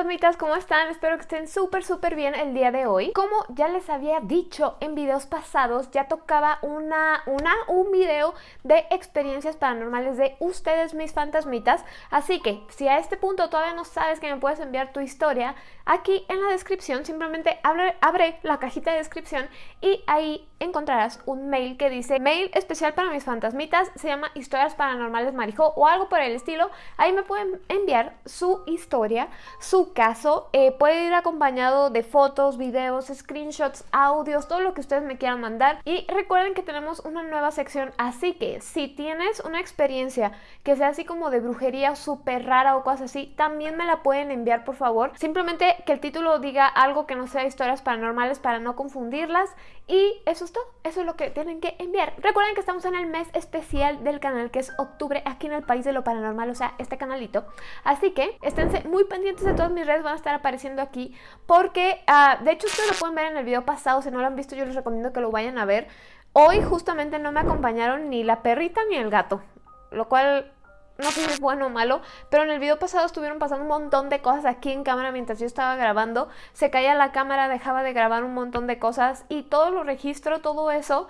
fantasmitas, ¿cómo están? Espero que estén súper súper bien el día de hoy. Como ya les había dicho en videos pasados, ya tocaba una, una, un video de experiencias paranormales de ustedes mis fantasmitas. Así que si a este punto todavía no sabes que me puedes enviar tu historia, aquí en la descripción simplemente abre, la cajita de descripción y ahí encontrarás un mail que dice mail especial para mis fantasmitas, se llama historias paranormales marijo o algo por el estilo. Ahí me pueden enviar su historia su caso. Eh, puede ir acompañado de fotos, videos, screenshots, audios, todo lo que ustedes me quieran mandar. Y recuerden que tenemos una nueva sección, así que si tienes una experiencia que sea así como de brujería súper rara o cosas así, también me la pueden enviar por favor. Simplemente que el título diga algo que no sea historias paranormales para no confundirlas. Y eso es todo, eso es lo que tienen que enviar. Recuerden que estamos en el mes especial del canal que es octubre aquí en el país de lo paranormal, o sea, este canalito. Así que esténse muy pendientes de todas mis redes, van a estar apareciendo aquí porque, ah, de hecho ustedes lo pueden ver en el video pasado, si no lo han visto yo les recomiendo que lo vayan a ver. Hoy justamente no me acompañaron ni la perrita ni el gato, lo cual no sé si es bueno o malo, pero en el video pasado estuvieron pasando un montón de cosas aquí en cámara mientras yo estaba grabando. Se caía la cámara, dejaba de grabar un montón de cosas y todo lo registro, todo eso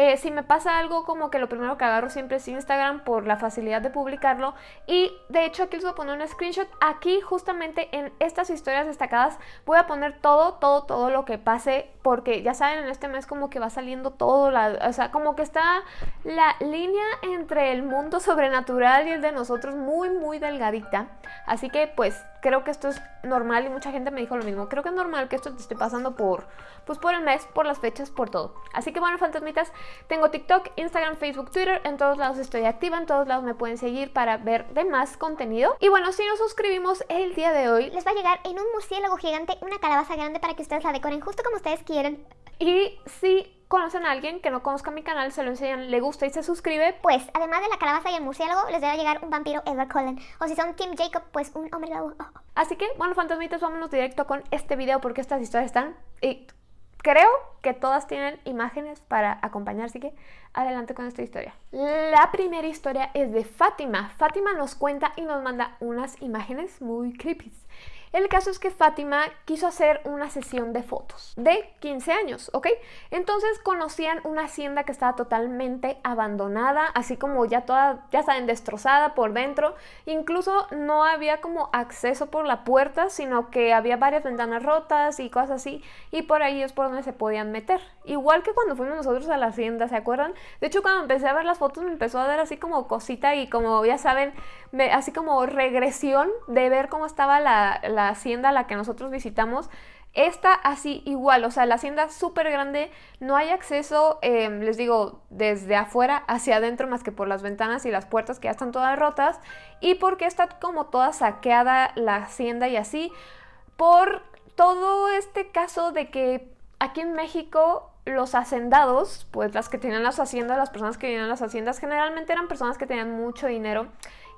eh, si me pasa algo como que lo primero que agarro siempre es Instagram por la facilidad de publicarlo. Y de hecho aquí les voy a poner un screenshot. Aquí justamente en estas historias destacadas voy a poner todo, todo, todo lo que pase porque ya saben en este mes como que va saliendo todo, la, o sea como que está la línea entre el mundo sobrenatural y el de nosotros muy muy delgadita. Así que pues creo que esto es normal y mucha gente me dijo lo mismo. Creo que es normal que esto te esté pasando por, pues por el mes, por las fechas, por todo. Así que bueno, fantasmitas, tengo TikTok, Instagram, Facebook, Twitter, en todos lados estoy activa, en todos lados me pueden seguir para ver de más contenido. Y bueno, si nos suscribimos el día de hoy, les va a llegar en un murciélago gigante una calabaza grande para que ustedes la decoren justo como ustedes quieren. Y si conocen a alguien que no conozca mi canal, se lo enseñan, le gusta y se suscribe, pues además de la calabaza y el murciélago, les debe llegar un vampiro Edward Cullen. O si son Team Jacob, pues un hombre lobo. Así que, bueno, fantasmitas, vámonos directo con este video porque estas historias están... Y creo que todas tienen imágenes para acompañar, así que adelante con esta historia. La primera historia es de Fátima. Fátima nos cuenta y nos manda unas imágenes muy creepy. El caso es que Fátima quiso hacer una sesión de fotos de 15 años, ¿ok? Entonces conocían una hacienda que estaba totalmente abandonada, así como ya toda, ya saben, destrozada por dentro. Incluso no había como acceso por la puerta, sino que había varias ventanas rotas y cosas así, y por ahí es por donde se podían meter. Igual que cuando fuimos nosotros a la hacienda, ¿se acuerdan? De hecho, cuando empecé a ver las fotos me empezó a dar así como cosita y como ya saben, así como regresión de ver cómo estaba la la hacienda a la que nosotros visitamos, está así igual, o sea, la hacienda súper grande, no hay acceso, em, les digo, desde afuera hacia adentro más que por las ventanas y las puertas que ya están todas rotas y porque está como toda saqueada la hacienda y así, por todo este caso de que aquí en México los hacendados, pues las que tenían las haciendas, las personas que vivían en las haciendas, generalmente eran personas que tenían mucho dinero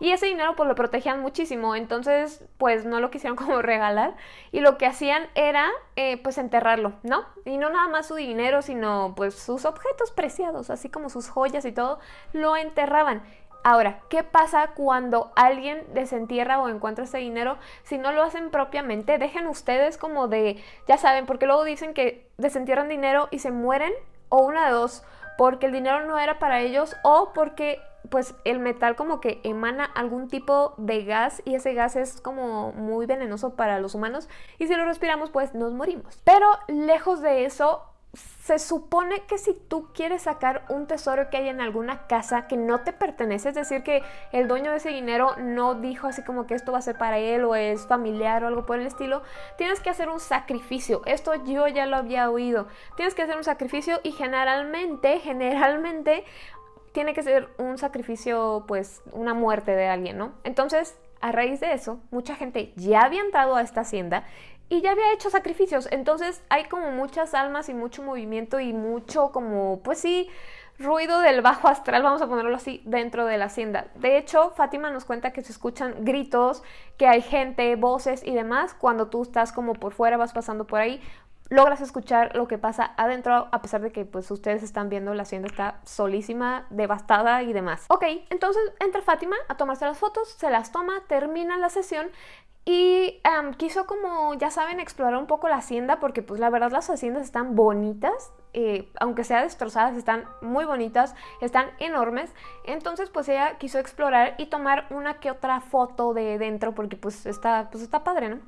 y ese dinero pues lo protegían muchísimo, entonces pues no lo quisieron como regalar y lo que hacían era eh, pues enterrarlo, ¿no? Y no nada más su dinero, sino pues sus objetos preciados, así como sus joyas y todo, lo enterraban. Ahora, ¿qué pasa cuando alguien desentierra o encuentra ese dinero? Si no lo hacen propiamente, dejen ustedes como de, ya saben, porque luego dicen que desentierran dinero y se mueren, o una de dos, porque el dinero no era para ellos o porque pues el metal como que emana algún tipo de gas y ese gas es como muy venenoso para los humanos y si lo respiramos pues nos morimos. Pero lejos de eso, se supone que si tú quieres sacar un tesoro que hay en alguna casa que no te pertenece, es decir, que el dueño de ese dinero no dijo así como que esto va a ser para él o es familiar o algo por el estilo, tienes que hacer un sacrificio. Esto yo ya lo había oído. Tienes que hacer un sacrificio y generalmente, generalmente tiene que ser un sacrificio, pues una muerte de alguien, ¿no? Entonces, a raíz de eso, mucha gente ya había entrado a esta hacienda y ya había hecho sacrificios. Entonces hay como muchas almas y mucho movimiento y mucho como, pues sí, ruido del bajo astral, vamos a ponerlo así, dentro de la hacienda. De hecho, Fátima nos cuenta que se escuchan gritos, que hay gente, voces y demás cuando tú estás como por fuera, vas pasando por ahí logras escuchar lo que pasa adentro a pesar de que pues ustedes están viendo la hacienda está solísima, devastada y demás. Ok, entonces entra Fátima a tomarse las fotos, se las toma, termina la sesión Y em, quiso como, ya saben, explorar un poco la hacienda porque pues la verdad las haciendas están bonitas, eh, aunque sea destrozadas, están muy bonitas, están enormes. Entonces pues ella quiso explorar y tomar una que otra foto de dentro porque pues está, pues está padre, ¿no?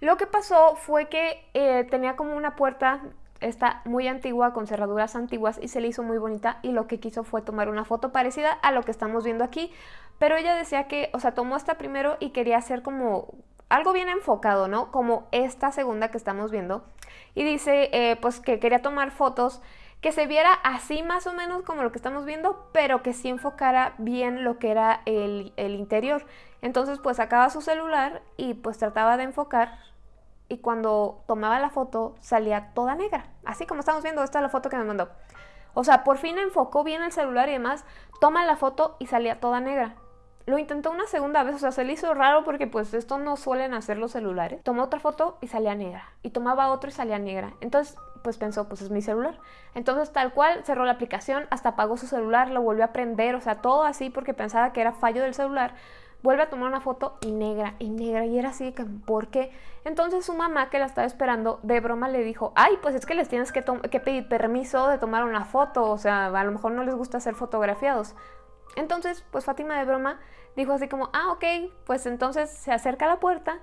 Lo que pasó fue que eh, tenía como una puerta está muy antigua, con cerraduras antiguas y se le hizo muy bonita y lo que quiso fue tomar una foto parecida a lo que estamos viendo aquí, pero ella decía que, o sea, tomó esta primero y quería hacer como algo bien enfocado, ¿no? Como esta segunda que estamos viendo y dice eh, pues que quería tomar fotos que se viera así más o menos como lo que estamos viendo, pero que sí enfocara bien lo que era el, el interior. Entonces pues sacaba su celular y pues trataba de enfocar y cuando tomaba la foto salía toda negra. Así como estamos viendo, esta es la foto que me mandó. O sea, por fin enfocó bien el celular y demás, toma la foto y salía toda negra. Lo intentó una segunda vez, o sea, se le hizo raro porque pues esto no suelen hacer los celulares. Tomó otra foto y salía negra. Y tomaba otra y salía negra. Entonces, pues pensó, pues es mi celular. Entonces, tal cual, cerró la aplicación, hasta apagó su celular, lo volvió a prender, o sea, todo así porque pensaba que era fallo del celular vuelve a tomar una foto y negra, y negra, y era así que, ¿por qué? Entonces su mamá que la estaba esperando, de broma le dijo, ay, pues es que les tienes que, que pedir permiso de tomar una foto, o sea, a lo mejor no les gusta ser fotografiados. Entonces, pues Fátima de broma dijo así como, ah, ok, pues entonces se acerca a la puerta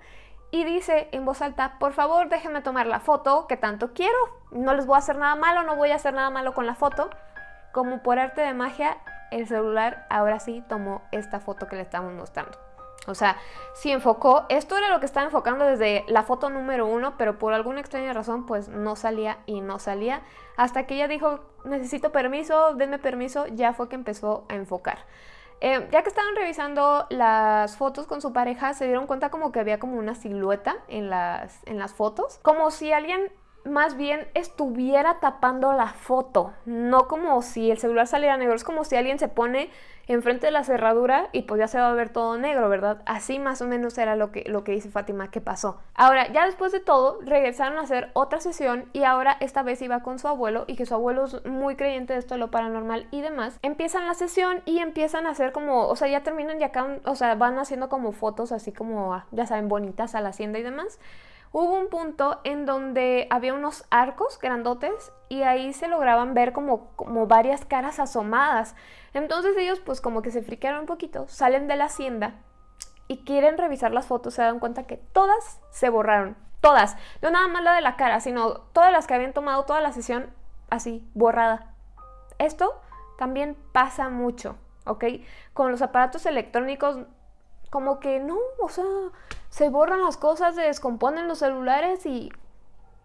y dice en voz alta, por favor déjenme tomar la foto que tanto quiero, no les voy a hacer nada malo, no voy a hacer nada malo con la foto. Como por arte de magia, el celular ahora sí tomó esta foto que le estamos mostrando. O sea, si enfocó, esto era lo que estaba enfocando desde la foto número uno, pero por alguna extraña razón pues no salía y no salía. Hasta que ella dijo, necesito permiso, denme permiso, ya fue que empezó a enfocar. Eh, ya que estaban revisando las fotos con su pareja, se dieron cuenta como que había como una silueta en las, en las fotos. Como si alguien más bien estuviera tapando la foto, no como si el celular saliera negro, es como si alguien se pone enfrente de la cerradura y pues ya se va a ver todo negro, ¿verdad? Así más o menos era lo que, lo que dice Fátima que pasó. Ahora, ya después de todo, regresaron a hacer otra sesión y ahora esta vez iba con su abuelo y que su abuelo es muy creyente de esto de lo paranormal y demás. Empiezan la sesión y empiezan a hacer como, o sea, ya terminan ya acá, o sea, van haciendo como fotos así como, ya saben, bonitas a la hacienda y demás hubo un punto en donde había unos arcos grandotes y ahí se lograban ver como, como varias caras asomadas. Entonces ellos pues como que se friquearon un poquito, salen de la hacienda y quieren revisar las fotos, se dan cuenta que todas se borraron, todas, no nada más la de la cara, sino todas las que habían tomado toda la sesión así, borrada. Esto también pasa mucho, ¿ok? Con los aparatos electrónicos como que no, o sea, se borran las cosas, se descomponen los celulares y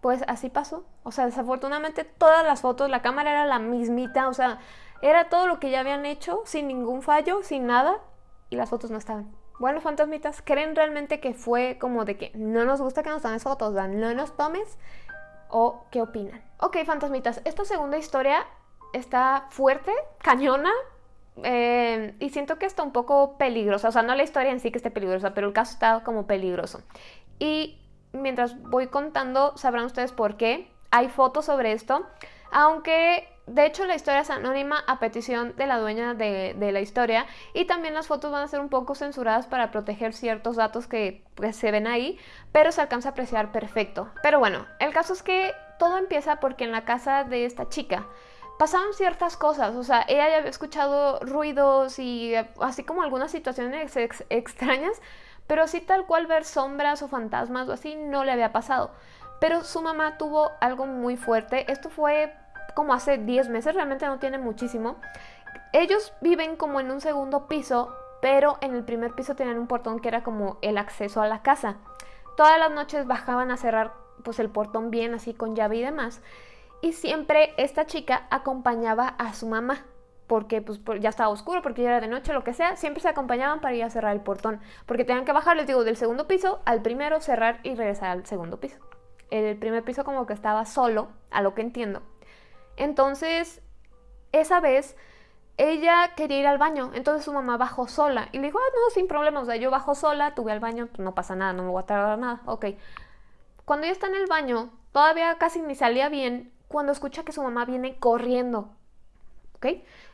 pues así pasó. O sea, desafortunadamente todas las fotos, la cámara era la mismita, o sea, era todo lo que ya habían hecho, sin ningún fallo, sin nada, y las fotos no estaban. Bueno, fantasmitas, ¿creen realmente que fue como de que no nos gusta que nos tomes fotos, sea, no nos tomes? ¿O qué opinan? Ok, fantasmitas, esta segunda historia está fuerte, cañona, eh, y siento que está un poco peligrosa, o sea, no la historia en sí que esté peligrosa, pero el caso está como peligroso. Y mientras voy contando, sabrán ustedes por qué. Hay fotos sobre esto, aunque de hecho la historia es anónima a petición de la dueña de, la historia y también las fotos van a ser un poco censuradas para proteger ciertos datos que pues, se ven ahí, pero se alcanza a apreciar perfecto. Pero bueno, el caso es que todo empieza porque en la casa de esta chica pasaban ciertas cosas, o sea, ella ya había escuchado ruidos y eh, así como algunas situaciones extrañas, pero así tal cual ver sombras o fantasmas o así no le había pasado. Pero su mamá tuvo algo muy fuerte, esto fue como hace 10 meses, realmente no tiene muchísimo. Ellos viven como en un segundo piso, pero en el primer piso tenían un portón que era como el acceso a la casa. Todas las noches bajaban a cerrar pues el portón bien así con llave y demás y siempre esta chica acompañaba a su mamá porque pues, ya estaba oscuro, porque ya era de noche, lo que sea, siempre se acompañaban para ir a cerrar el portón, porque tenían que bajar, les digo, del segundo piso al primero, cerrar y regresar al segundo piso. El primer piso como que estaba solo, a lo que entiendo. Entonces, esa vez ella quería ir al baño, entonces su mamá bajó sola y le dijo, ah, no, sin problema, o sea, yo bajo sola, tuve al baño, pues, no pasa nada, no me voy a tardar nada, ok. Cuando ella está en el baño, todavía casi ni salía bien, cuando escucha que su mamá viene corriendo. ¿Ok?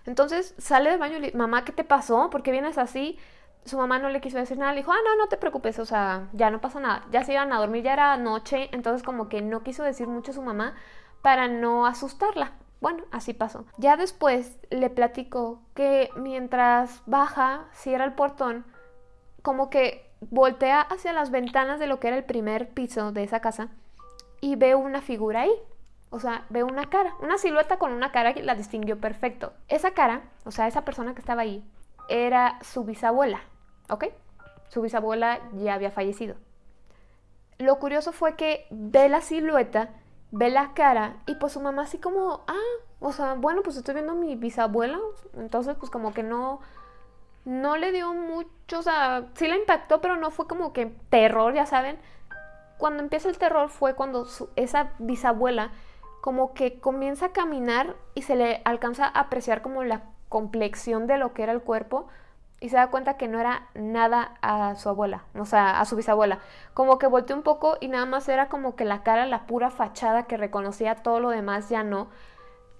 Entonces sale del baño y le dice, mamá, ¿qué te pasó? ¿Por qué vienes así? su mamá no le quiso decir nada, le dijo, ah, no, no te preocupes, o sea, ya no pasa nada. Ya se iban a dormir, ya era noche, entonces como que no quiso decir mucho a su mamá para no asustarla. Bueno, así pasó. Ya después le platicó que mientras baja, cierra el portón, como que voltea hacia las ventanas de lo que era el primer piso de esa casa y ve una figura ahí. O sea, ve una cara, una silueta con una cara que la distinguió perfecto. Esa cara, o sea, esa persona que estaba ahí, era su bisabuela, ¿ok? Su bisabuela ya había fallecido. Lo curioso fue que ve la silueta, ve la cara y pues su mamá así como, ah, o sea, bueno, pues estoy viendo a mi bisabuela, entonces pues como que no, no le dio mucho, o sea, sí la impactó, pero no fue como que terror, ya saben. Cuando empieza el terror fue cuando esa bisabuela como que comienza a caminar y se le alcanza a apreciar como la complexión de lo que era el cuerpo y se da cuenta que no era nada a su abuela, o sea, a su bisabuela. Como que volteó un poco y nada más era como que la cara, la pura fachada que reconocía todo lo demás ya no.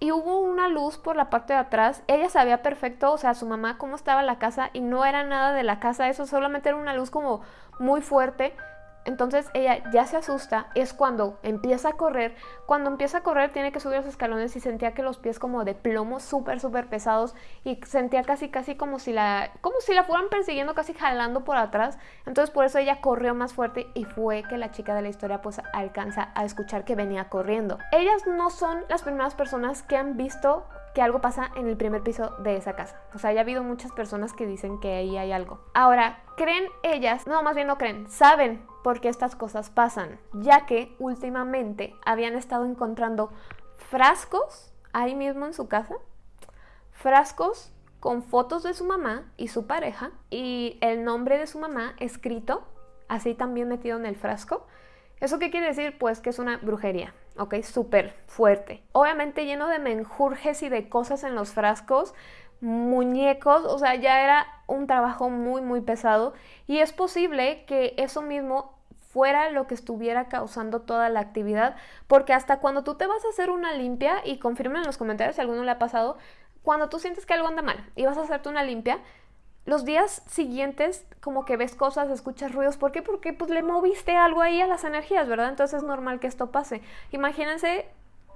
Y hubo una luz por la parte de atrás. Ella sabía perfecto, o sea, su mamá cómo estaba la casa y no era nada de la casa, eso solamente era una luz como muy fuerte entonces ella ya se asusta, es cuando empieza a correr. Cuando empieza a correr tiene que subir los escalones y sentía que los pies como de plomo súper, súper pesados y sentía casi, casi como si, la, como si la fueran persiguiendo, casi jalando por atrás. Entonces por eso ella corrió más fuerte y fue que la chica de la historia pues alcanza a escuchar que venía corriendo. Ellas no son las primeras personas que han visto que algo pasa en el primer piso de esa casa. O sea, ya ha habido muchas personas que dicen que ahí hay algo. Ahora, ¿creen ellas? No, más bien no creen, saben por qué estas cosas pasan, ya que últimamente habían estado encontrando frascos ahí mismo en su casa, frascos con fotos de su mamá y su pareja y el nombre de su mamá escrito, así también metido en el frasco. ¿Eso qué quiere decir? Pues que es una brujería. ¿Ok? Súper fuerte. Obviamente lleno de menjurjes y de cosas en los frascos, muñecos, o sea, ya era un trabajo muy, muy pesado y es posible que eso mismo fuera lo que estuviera causando toda la actividad, porque hasta cuando tú te vas a hacer una limpia, y confirmen en los comentarios si alguno le ha pasado, cuando tú sientes que algo anda mal y vas a hacerte una limpia, los días siguientes como que ves cosas, escuchas ruidos. ¿Por qué? Porque pues le moviste algo ahí a las energías, ¿verdad? Entonces es normal que esto pase. Imagínense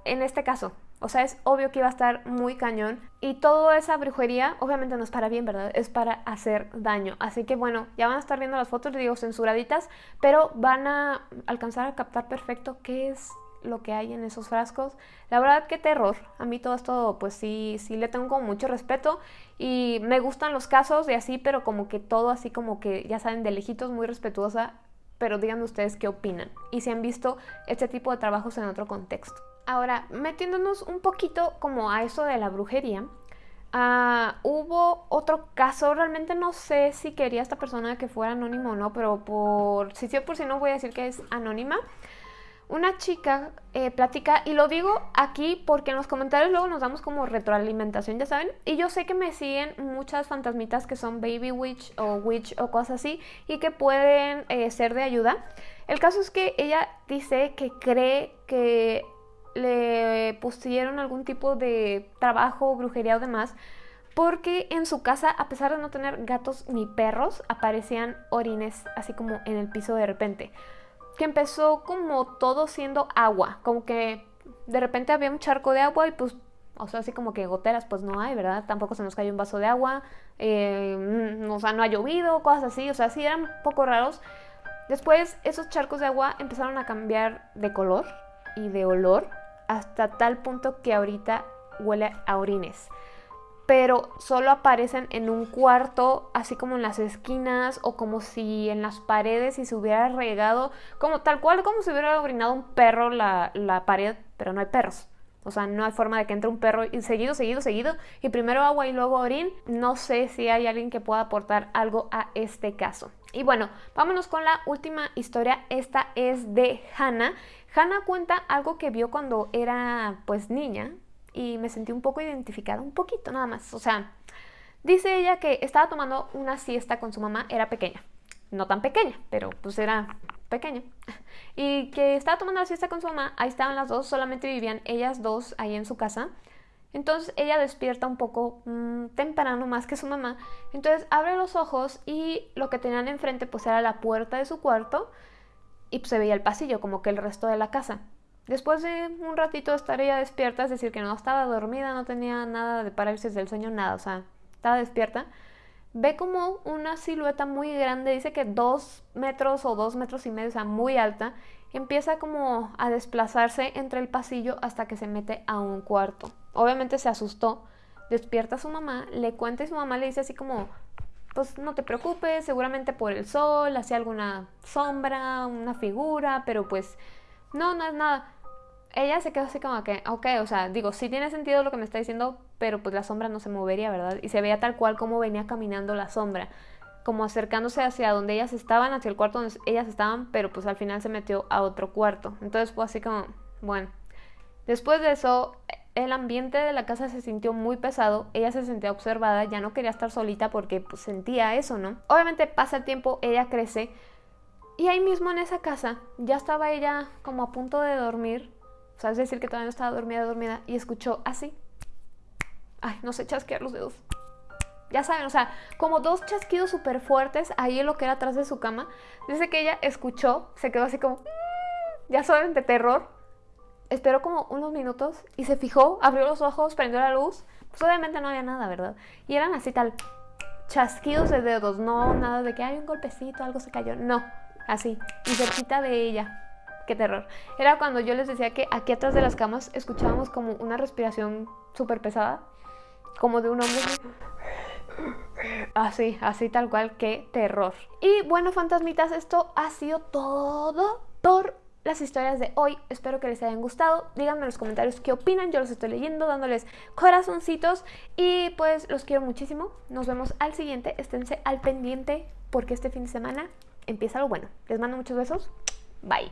en este caso. O sea, es obvio que iba a estar muy cañón. Y toda esa brujería, obviamente no es para bien, ¿verdad? Es para hacer daño. Así que bueno, ya van a estar viendo las fotos, digo, censuraditas, pero van a alcanzar a captar perfecto qué es lo que hay en esos frascos. La verdad que terror. A mí todo esto pues sí, sí le tengo mucho respeto y me gustan los casos y así, pero como que todo así como que ya saben de lejitos muy respetuosa, pero díganme ustedes qué opinan y si han visto este tipo de trabajos en otro contexto. Ahora, metiéndonos un poquito como a eso de la brujería, ah, hubo otro caso, realmente no sé si quería esta persona que fuera anónimo o no, pero por si sí por si no voy a decir que es anónima una chica eh, platica, y lo digo aquí porque en los comentarios luego nos damos como retroalimentación, ya saben, y yo sé que me siguen muchas fantasmitas que son baby witch o witch o cosas así, y que pueden eh, ser de ayuda. El caso es que ella dice que cree que le pusieron algún tipo de trabajo, brujería o demás, porque en su casa, a pesar de no tener gatos ni perros, aparecían orines así como en el piso de repente que empezó como todo siendo agua, como que de repente había un charco de agua y pues, o sea, así como que goteras pues no hay, ¿verdad? Tampoco se nos cayó un vaso de agua, eh, o sea, no ha llovido, cosas así, o sea, sí eran un poco raros. Después esos charcos de agua empezaron a cambiar de color y de olor hasta tal punto que ahorita huele a orines pero solo aparecen en un cuarto, así como en las esquinas o como si en las paredes y se hubiera regado, como tal cual como si hubiera orinado un perro la, la pared, pero no hay perros. O sea, no hay forma de que entre un perro y seguido, seguido, seguido, y primero agua y luego orín. No sé si hay alguien que pueda aportar algo a este caso. Y bueno, vámonos con la última historia. Esta es de Hannah. Hannah cuenta algo que vio cuando era pues niña, y me sentí un poco identificada, un poquito nada más. O sea, dice ella que estaba tomando una siesta con su mamá, era pequeña, no tan pequeña, pero pues era pequeña. Y que estaba tomando la siesta con su mamá, ahí estaban las dos, solamente vivían ellas dos ahí en su casa. Entonces ella despierta un poco mm, temprano más que su mamá. Entonces abre los ojos y lo que tenían enfrente pues era la puerta de su cuarto y pues, se veía el pasillo como que el resto de la casa. Después de un ratito estar ella despierta, es decir, que no estaba dormida, no tenía nada de parálisis del sueño, nada, o sea, estaba despierta, ve como una silueta muy grande, dice que dos metros o dos metros y medio, o sea, muy alta, empieza como a desplazarse entre el pasillo hasta que se mete a un cuarto. Obviamente se asustó, despierta a su mamá, le cuenta y su mamá le dice así como, pues no te preocupes, seguramente por el sol, hacía alguna sombra, una figura, pero pues no, no es nada ella se quedó así como que, ok, o sea, digo, sí tiene sentido lo que me está diciendo, pero pues la sombra no se movería, ¿verdad? Y se veía tal cual como venía caminando la sombra, como acercándose hacia donde ellas estaban, hacia el cuarto donde ellas estaban, pero pues al final se metió a otro cuarto. Entonces fue así como, bueno. Después de eso, el ambiente de la casa se sintió muy pesado, ella se sentía observada, ya no quería estar solita porque pues, sentía eso, ¿no? Obviamente pasa el tiempo, ella crece, y ahí mismo en esa casa ya estaba ella como a punto de dormir o sea, es decir, que todavía no estaba dormida, dormida, y escuchó así. Ay, no sé chasquear los dedos. Ya saben, o sea, como dos chasquidos súper fuertes ahí en lo que era atrás de su cama. Dice que ella escuchó, se quedó así como, ya saben, de terror. Esperó como unos minutos y se fijó, abrió los ojos, prendió la luz. Pues obviamente no había nada, ¿verdad? Y eran así tal, chasquidos de dedos, no nada de que hay un golpecito, algo se cayó, no, así, y cerquita de ella qué terror. Era cuando yo les decía que aquí atrás de las camas escuchábamos como una respiración súper pesada, como de un hombre. Así, así tal cual, qué terror. Y bueno, fantasmitas, esto ha sido todo por las historias de hoy. Espero que les hayan gustado. Díganme en los comentarios qué opinan. Yo los estoy leyendo, dándoles corazoncitos. Y pues los quiero muchísimo. Nos vemos al siguiente. Esténse al pendiente porque este fin de semana empieza lo bueno. Les mando muchos besos. Bye.